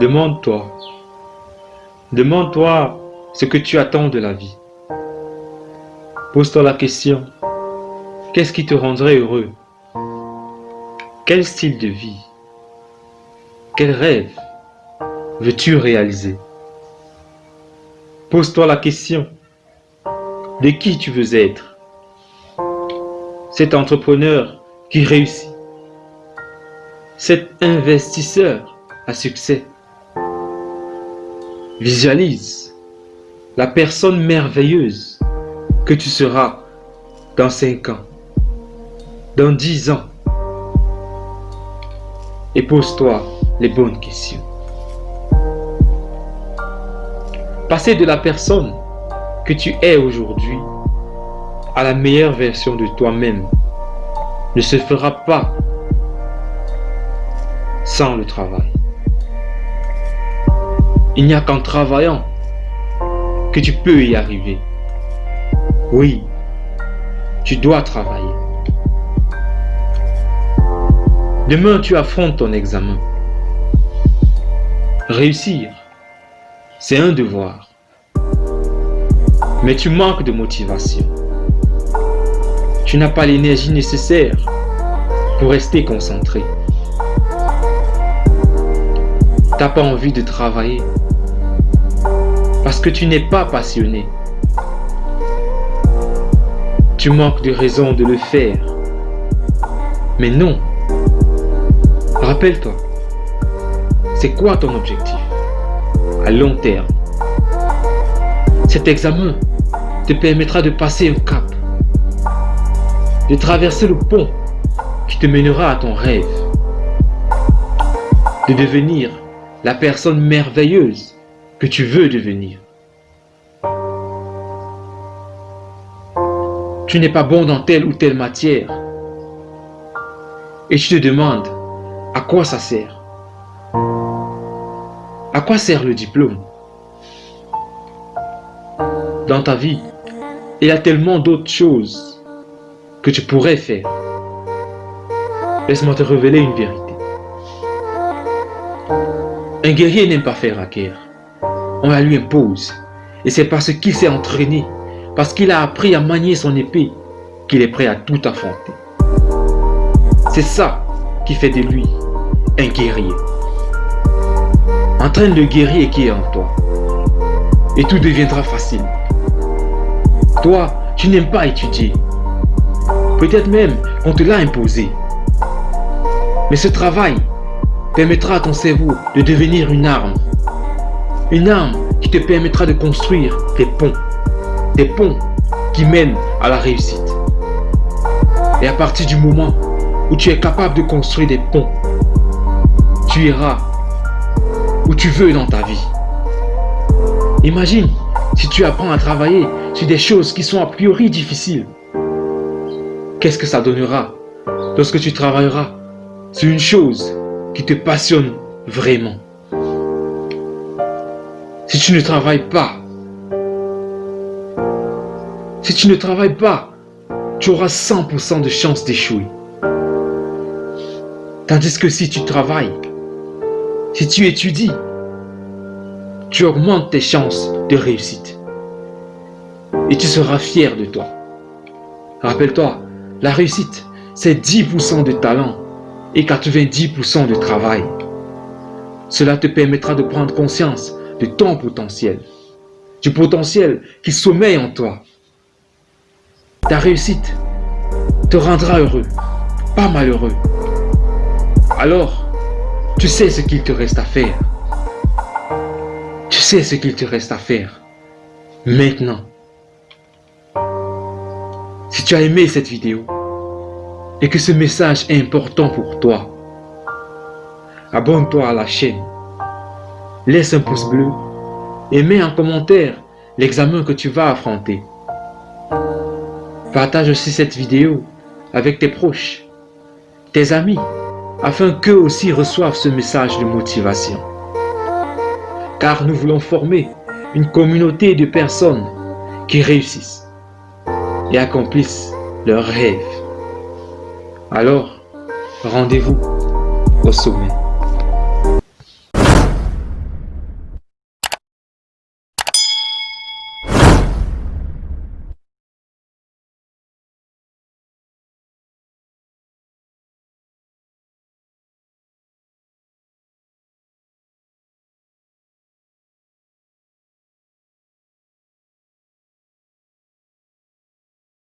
Demande-toi. Demande-toi ce que tu attends de la vie. Pose-toi la question, qu'est-ce qui te rendrait heureux? Quel style de vie? Quel rêve veux-tu réaliser? Pose-toi la question, de qui tu veux être? Cet entrepreneur qui réussit Cet investisseur à succès Visualise la personne merveilleuse que tu seras dans 5 ans, dans 10 ans. Et pose-toi les bonnes questions. Passer de la personne que tu es aujourd'hui à la meilleure version de toi-même ne se fera pas sans le travail. Il n'y a qu'en travaillant que tu peux y arriver. Oui, tu dois travailler. Demain, tu affrontes ton examen. Réussir, c'est un devoir. Mais tu manques de motivation. Tu n'as pas l'énergie nécessaire pour rester concentré. Tu n'as pas envie de travailler parce que tu n'es pas passionné. Tu manques de raison de le faire. Mais non. Rappelle-toi, c'est quoi ton objectif? Long terme Cet examen te permettra de passer un cap, de traverser le pont qui te mènera à ton rêve, de devenir la personne merveilleuse que tu veux devenir. Tu n'es pas bon dans telle ou telle matière. Et tu te demandes à quoi ça sert. À quoi sert le diplôme? Dans ta vie, il y a tellement d'autres choses que tu pourrais faire. Laisse-moi te révéler une vérité. Un guerrier n'aime pas faire la guerre on la lui impose. Et c'est parce qu'il s'est entraîné, parce qu'il a appris à manier son épée, qu'il est prêt à tout affronter. C'est ça qui fait de lui un guerrier. Entraîne le guerrier qui est en toi. Et tout deviendra facile. Toi, tu n'aimes pas étudier. Peut-être même qu'on te l'a imposé. Mais ce travail permettra à ton cerveau de devenir une arme une arme qui te permettra de construire des ponts. Des ponts qui mènent à la réussite. Et à partir du moment où tu es capable de construire des ponts, tu iras où tu veux dans ta vie. Imagine si tu apprends à travailler sur des choses qui sont a priori difficiles. Qu'est-ce que ça donnera lorsque tu travailleras sur une chose qui te passionne vraiment? Si tu ne travailles pas, si tu ne travailles pas, tu auras 100% de chances d'échouer. Tandis que si tu travailles, si tu étudies, tu augmentes tes chances de réussite. Et tu seras fier de toi. Rappelle-toi, la réussite, c'est 10% de talent et 90% de travail. Cela te permettra de prendre conscience de ton potentiel, du potentiel qui sommeille en toi. Ta réussite te rendra heureux, pas malheureux. Alors, tu sais ce qu'il te reste à faire. Tu sais ce qu'il te reste à faire. Maintenant. Si tu as aimé cette vidéo et que ce message est important pour toi, abonne-toi à la chaîne laisse un pouce bleu et mets en commentaire l'examen que tu vas affronter. Partage aussi cette vidéo avec tes proches, tes amis, afin qu'eux aussi reçoivent ce message de motivation. Car nous voulons former une communauté de personnes qui réussissent et accomplissent leurs rêves. Alors, rendez-vous au sommet.